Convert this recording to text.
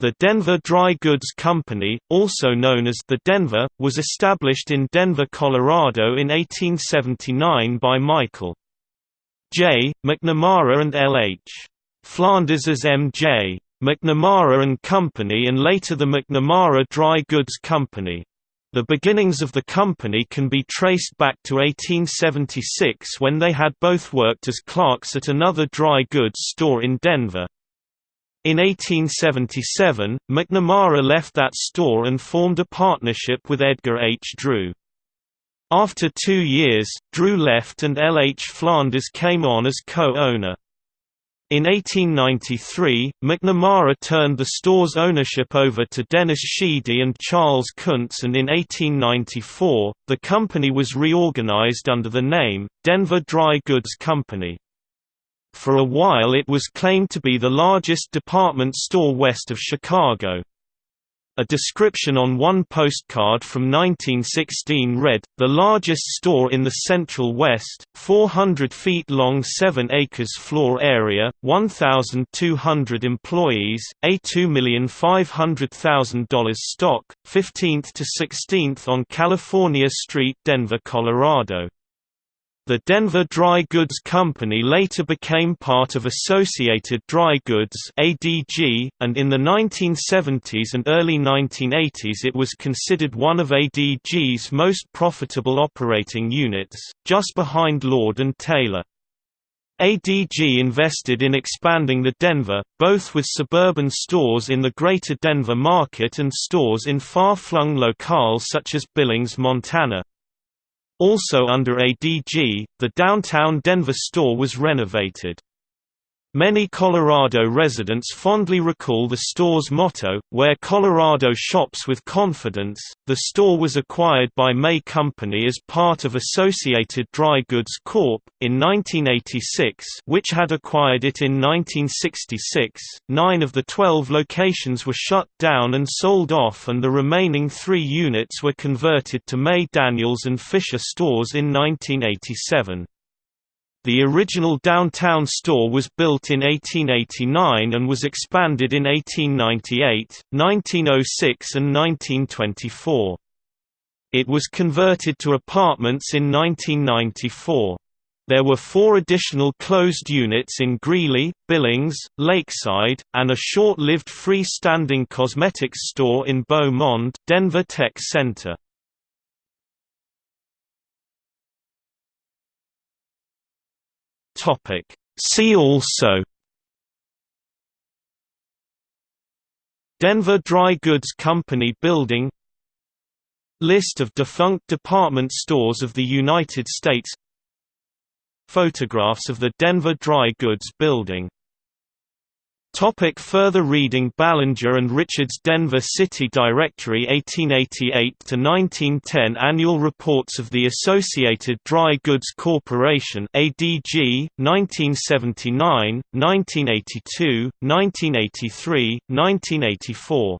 The Denver Dry Goods Company, also known as the Denver, was established in Denver, Colorado in 1879 by Michael J. McNamara and L. H. Flanders as M.J. McNamara and Company and later the McNamara Dry Goods Company. The beginnings of the company can be traced back to 1876 when they had both worked as clerks at another dry goods store in Denver. In 1877, McNamara left that store and formed a partnership with Edgar H. Drew. After two years, Drew left and L. H. Flanders came on as co-owner. In 1893, McNamara turned the store's ownership over to Dennis Sheedy and Charles Kuntz and in 1894, the company was reorganized under the name, Denver Dry Goods Company. For a while it was claimed to be the largest department store west of Chicago. A description on one postcard from 1916 read, the largest store in the Central West, 400 feet long 7 acres floor area, 1,200 employees, a $2,500,000 stock, 15th to 16th on California Street Denver, Colorado. The Denver Dry Goods Company later became part of Associated Dry Goods (ADG), and in the 1970s and early 1980s it was considered one of ADG's most profitable operating units, just behind Lord and Taylor. ADG invested in expanding the Denver, both with suburban stores in the greater Denver market and stores in far-flung locales such as Billings, Montana. Also under ADG, the downtown Denver store was renovated. Many Colorado residents fondly recall the store's motto, where Colorado shops with confidence. The store was acquired by May Company as part of Associated Dry Goods Corp. in 1986, which had acquired it in 1966. Nine of the 12 locations were shut down and sold off, and the remaining three units were converted to May Daniels and Fisher stores in 1987. The original downtown store was built in 1889 and was expanded in 1898, 1906 and 1924. It was converted to apartments in 1994. There were four additional closed units in Greeley, Billings, Lakeside, and a short-lived freestanding cosmetics store in Beaumont, Denver Tech Center. Topic. See also Denver Dry Goods Company Building List of defunct department stores of the United States Photographs of the Denver Dry Goods Building Topic further reading Ballenger and Richards Denver City Directory 1888–1910 Annual Reports of the Associated Dry Goods Corporation ADG, 1979, 1982, 1983, 1984